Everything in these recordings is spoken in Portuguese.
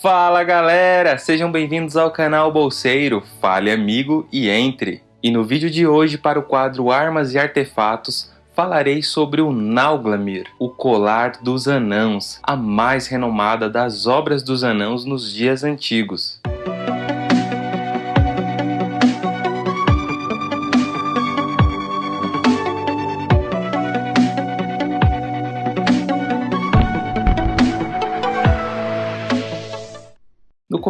Fala galera, sejam bem-vindos ao canal Bolseiro, fale amigo e entre. E no vídeo de hoje para o quadro Armas e Artefatos, falarei sobre o Nauglamir, o colar dos anãos, a mais renomada das obras dos anãos nos dias antigos.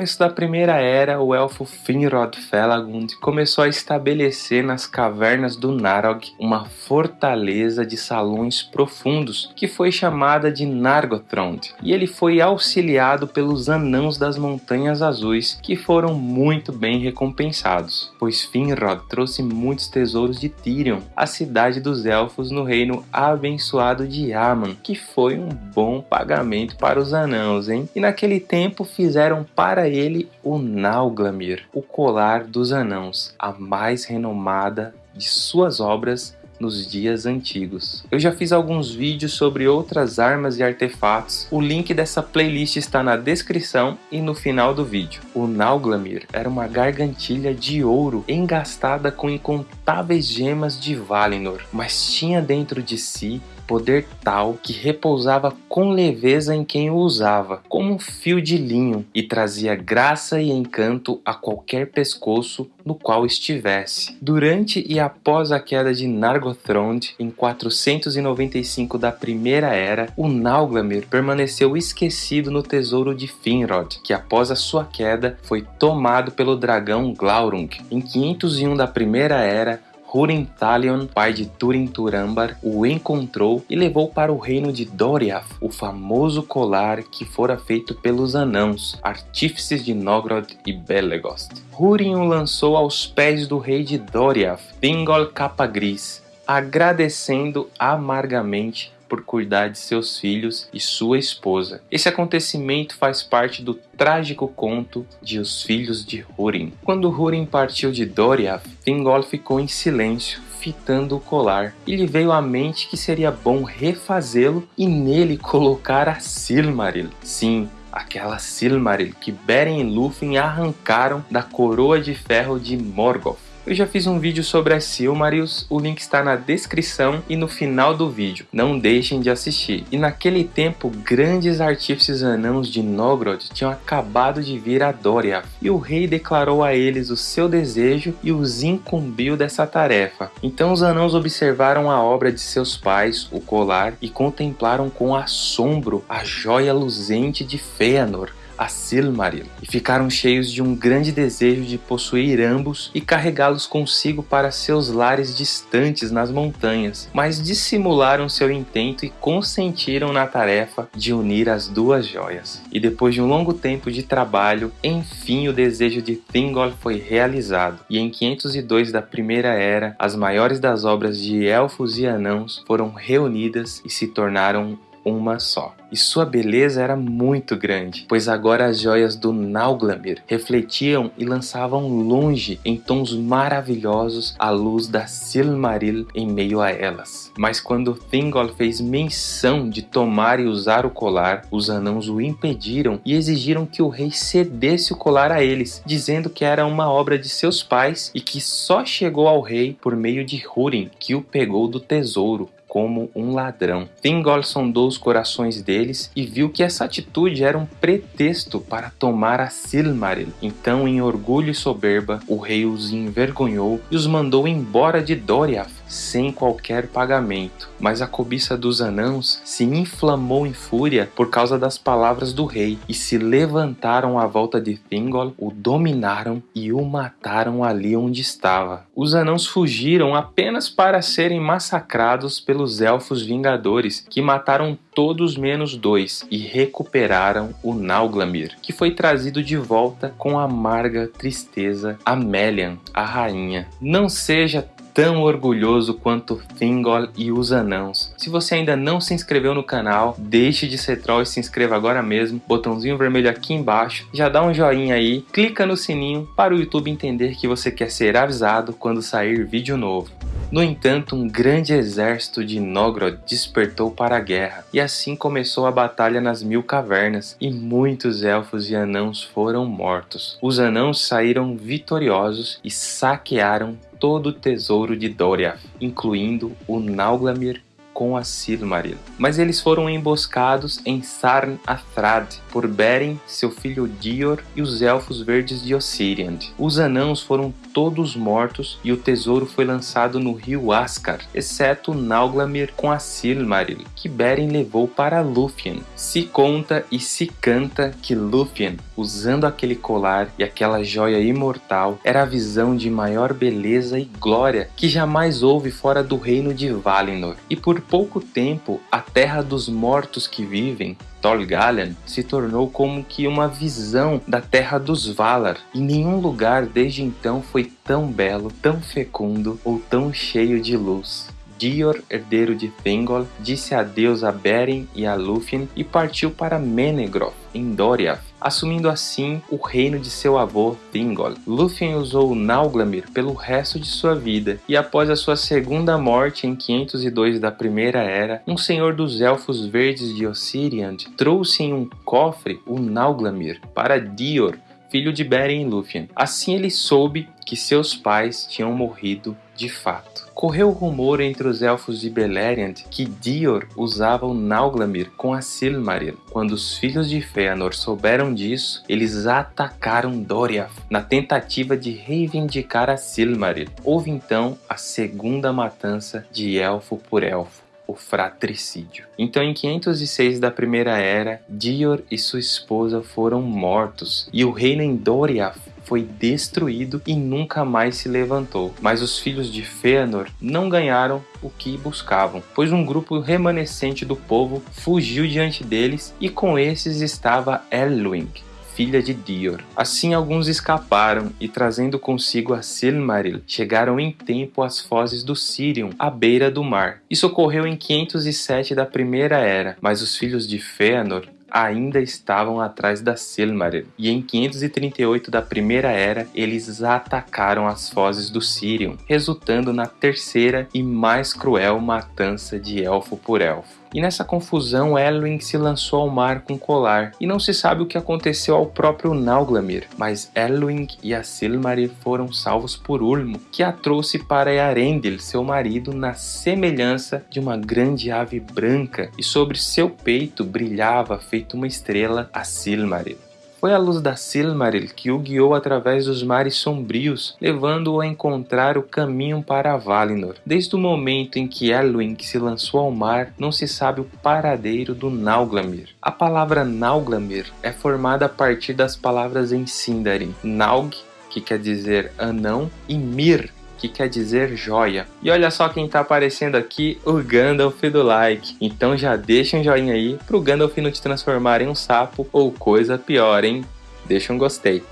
Começo da Primeira Era, o elfo Finrod Felagund começou a estabelecer nas cavernas do Narog uma fortaleza de salões profundos, que foi chamada de Nargothrond, e ele foi auxiliado pelos Anãos das Montanhas Azuis, que foram muito bem recompensados, pois Finrod trouxe muitos tesouros de Tirion, a cidade dos Elfos no reino abençoado de Aman, que foi um bom pagamento para os Anãos, hein? E naquele tempo fizeram para ele o Nauglamir, o colar dos anãos, a mais renomada de suas obras nos dias antigos. Eu já fiz alguns vídeos sobre outras armas e artefatos, o link dessa playlist está na descrição e no final do vídeo. O Nauglamir era uma gargantilha de ouro engastada com incontáveis gemas de Valinor, mas tinha dentro de si poder tal que repousava com leveza em quem o usava, como um fio de linho, e trazia graça e encanto a qualquer pescoço no qual estivesse. Durante e após a queda de Nargothrond, em 495 da Primeira Era, o Nauglamir permaneceu esquecido no tesouro de Finrod, que após a sua queda foi tomado pelo dragão Glaurung. Em 501 da Primeira Era, Húrin Talion, pai de Turin Turambar, o encontrou e levou para o reino de Doriath o famoso colar que fora feito pelos anãos, artífices de Nogrod e Belegost. Húrin o lançou aos pés do rei de Doriath, Thingol Capa Gris, agradecendo amargamente por cuidar de seus filhos e sua esposa. Esse acontecimento faz parte do trágico conto de Os Filhos de Húrin. Quando Húrin partiu de Doriath, Thingol ficou em silêncio, fitando o colar, e lhe veio à mente que seria bom refazê-lo e nele colocar a Silmaril. Sim, aquela Silmaril que Beren e Lúthien arrancaram da coroa de ferro de Morgoth. Eu já fiz um vídeo sobre as Silmarils, o link está na descrição e no final do vídeo. Não deixem de assistir. E naquele tempo, grandes artífices anãos de Nogrod tinham acabado de vir a Doriath, e o rei declarou a eles o seu desejo e os incumbiu dessa tarefa. Então os anãos observaram a obra de seus pais, o colar, e contemplaram com assombro a joia luzente de Fëanor, a Silmaril, e ficaram cheios de um grande desejo de possuir ambos e carregá-los consigo para seus lares distantes nas montanhas, mas dissimularam seu intento e consentiram na tarefa de unir as duas joias. E depois de um longo tempo de trabalho, enfim o desejo de Thingol foi realizado, e em 502 da Primeira Era, as maiores das obras de elfos e anãos foram reunidas e se tornaram uma só. E sua beleza era muito grande, pois agora as joias do Nauglamir refletiam e lançavam longe em tons maravilhosos a luz da Silmaril em meio a elas. Mas quando Thingol fez menção de tomar e usar o colar, os anãos o impediram e exigiram que o rei cedesse o colar a eles, dizendo que era uma obra de seus pais e que só chegou ao rei por meio de Húrin, que o pegou do tesouro, como um ladrão. Thingol sondou os corações deles e viu que essa atitude era um pretexto para tomar a Silmaril. Então, em orgulho e soberba, o rei os envergonhou e os mandou embora de Doriath sem qualquer pagamento. Mas a cobiça dos anãos se inflamou em fúria por causa das palavras do rei e se levantaram à volta de Thingol, o dominaram e o mataram ali onde estava. Os anãos fugiram apenas para serem massacrados pelos elfos vingadores, que mataram todos menos dois e recuperaram o Nauglamir, que foi trazido de volta com amarga tristeza a Melian, a rainha. Não seja tão orgulhoso quanto Thingol e os anãos. Se você ainda não se inscreveu no canal, deixe de ser troll e se inscreva agora mesmo. Botãozinho vermelho aqui embaixo. Já dá um joinha aí, clica no sininho para o YouTube entender que você quer ser avisado quando sair vídeo novo. No entanto, um grande exército de Nogrod despertou para a guerra, e assim começou a batalha nas Mil Cavernas, e muitos elfos e anãos foram mortos. Os anãos saíram vitoriosos e saquearam todo o tesouro de Doriath, incluindo o Nauglamir com a Silmaril. Mas eles foram emboscados em Sarn Athrad por Beren, seu filho Dior e os Elfos Verdes de Ossiriand. Os anãos foram todos mortos e o tesouro foi lançado no rio Ascar, exceto Nauglamir com a Silmaril, que Beren levou para Lúthien. Se conta e se canta que Lúthien, usando aquele colar e aquela joia imortal, era a visão de maior beleza e glória que jamais houve fora do reino de Valinor. E por pouco tempo, a terra dos mortos que vivem Tolgalen se tornou como que uma visão da terra dos Valar, e nenhum lugar desde então foi tão belo, tão fecundo ou tão cheio de luz. Dior, herdeiro de Thingol, disse adeus a Beren e a Lúthien e partiu para Menegroth, em Doriath, assumindo assim o reino de seu avô Thingol. Lúthien usou Nauglamir pelo resto de sua vida, e após a sua segunda morte em 502 da Primeira Era, um senhor dos Elfos Verdes de Ossiriand trouxe em um cofre o Nauglamir para Dior, filho de Beren e Lúthien. Assim ele soube que seus pais tinham morrido de fato. Correu o rumor entre os elfos de Beleriand que Dior usava o Nauglamir com a Silmaril. Quando os filhos de Fëanor souberam disso, eles atacaram Doriath na tentativa de reivindicar a Silmaril. Houve então a segunda matança de elfo por elfo o fratricídio. Então, em 506 da Primeira Era, Dior e sua esposa foram mortos, e o reino em Doriath foi destruído e nunca mais se levantou. Mas os filhos de Fëanor não ganharam o que buscavam, pois um grupo remanescente do povo fugiu diante deles e com esses estava Elwing, filha de Dior. Assim alguns escaparam e trazendo consigo a Silmaril, chegaram em tempo às fozes do Sirion, à beira do mar. Isso ocorreu em 507 da Primeira Era, mas os filhos de Fëanor ainda estavam atrás da Silmaril, e em 538 da Primeira Era eles atacaram as fozes do Sirion, resultando na terceira e mais cruel matança de elfo por elfo. E nessa confusão, Elwing se lançou ao mar com colar, e não se sabe o que aconteceu ao próprio Nauglamir, mas Elwing e a Silmaril foram salvos por Ulmo, que a trouxe para Earendil, seu marido, na semelhança de uma grande ave branca, e sobre seu peito brilhava, feito uma estrela, a Silmaril. Foi a luz da Silmaril que o guiou através dos mares sombrios, levando-o a encontrar o caminho para Valinor. Desde o momento em que Elwing se lançou ao mar, não se sabe o paradeiro do Nauglamir. A palavra Nauglamir é formada a partir das palavras em Sindarin, Naug, que quer dizer anão, e Mir, que quer dizer joia. E olha só quem tá aparecendo aqui, o Gandalf do like. Então já deixa um joinha aí pro Gandalf não te transformar em um sapo ou coisa pior, hein? Deixa um gostei.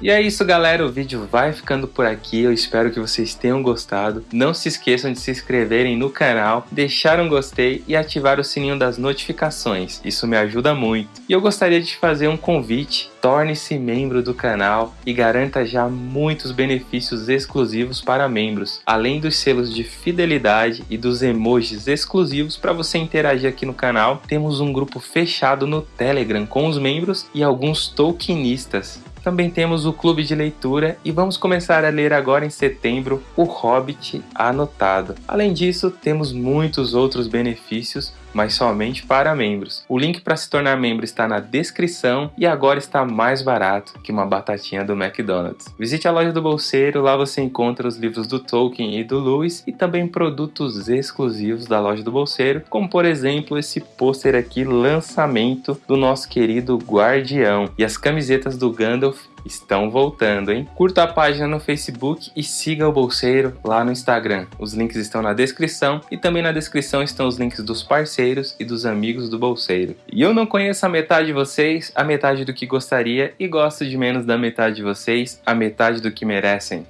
E é isso galera, o vídeo vai ficando por aqui, eu espero que vocês tenham gostado. Não se esqueçam de se inscreverem no canal, deixar um gostei e ativar o sininho das notificações, isso me ajuda muito. E eu gostaria de fazer um convite, torne-se membro do canal e garanta já muitos benefícios exclusivos para membros, além dos selos de fidelidade e dos emojis exclusivos para você interagir aqui no canal. Temos um grupo fechado no Telegram com os membros e alguns tokenistas também temos o clube de leitura e vamos começar a ler agora em setembro O Hobbit Anotado. Além disso, temos muitos outros benefícios mas somente para membros. O link para se tornar membro está na descrição e agora está mais barato que uma batatinha do McDonald's. Visite a loja do Bolseiro, lá você encontra os livros do Tolkien e do Lewis e também produtos exclusivos da loja do Bolseiro, como por exemplo esse pôster aqui, lançamento do nosso querido Guardião e as camisetas do Gandalf estão voltando, hein? Curta a página no Facebook e siga o Bolseiro lá no Instagram. Os links estão na descrição e também na descrição estão os links dos parceiros e dos amigos do Bolseiro. E eu não conheço a metade de vocês, a metade do que gostaria e gosto de menos da metade de vocês, a metade do que merecem.